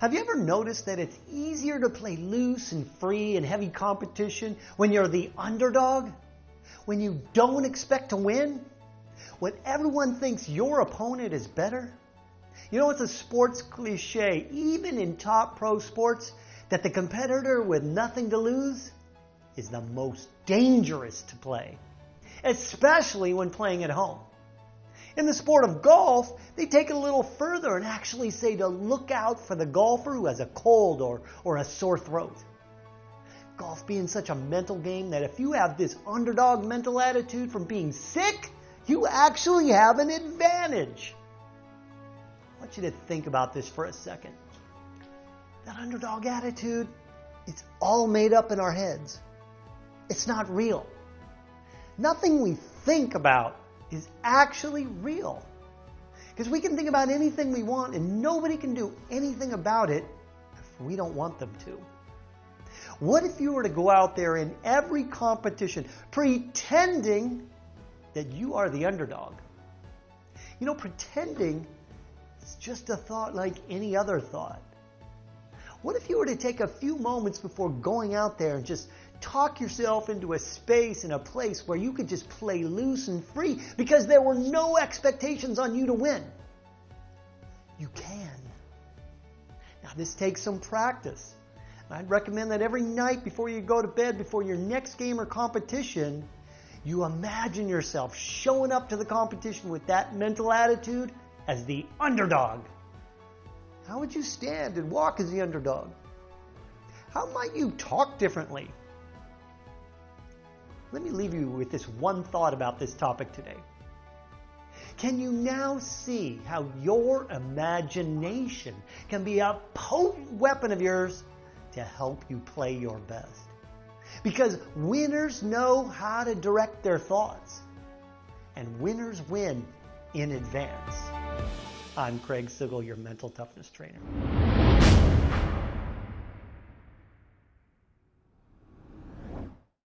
Have you ever noticed that it's easier to play loose and free in heavy competition when you're the underdog? When you don't expect to win? When everyone thinks your opponent is better? You know, it's a sports cliche, even in top pro sports, that the competitor with nothing to lose is the most dangerous to play, especially when playing at home. In the sport of golf, they take it a little further and actually say to look out for the golfer who has a cold or, or a sore throat. Golf being such a mental game that if you have this underdog mental attitude from being sick, you actually have an advantage. I want you to think about this for a second. That underdog attitude, it's all made up in our heads. It's not real. Nothing we think about is actually real. Because we can think about anything we want and nobody can do anything about it if we don't want them to. What if you were to go out there in every competition pretending that you are the underdog? You know, pretending is just a thought like any other thought. What if you were to take a few moments before going out there and just talk yourself into a space and a place where you could just play loose and free because there were no expectations on you to win. You can. Now, this takes some practice. I'd recommend that every night before you go to bed, before your next game or competition, you imagine yourself showing up to the competition with that mental attitude as the underdog. How would you stand and walk as the underdog? How might you talk differently? Let me leave you with this one thought about this topic today. Can you now see how your imagination can be a potent weapon of yours to help you play your best? Because winners know how to direct their thoughts, and winners win in advance. I'm Craig Sigl, your mental toughness trainer.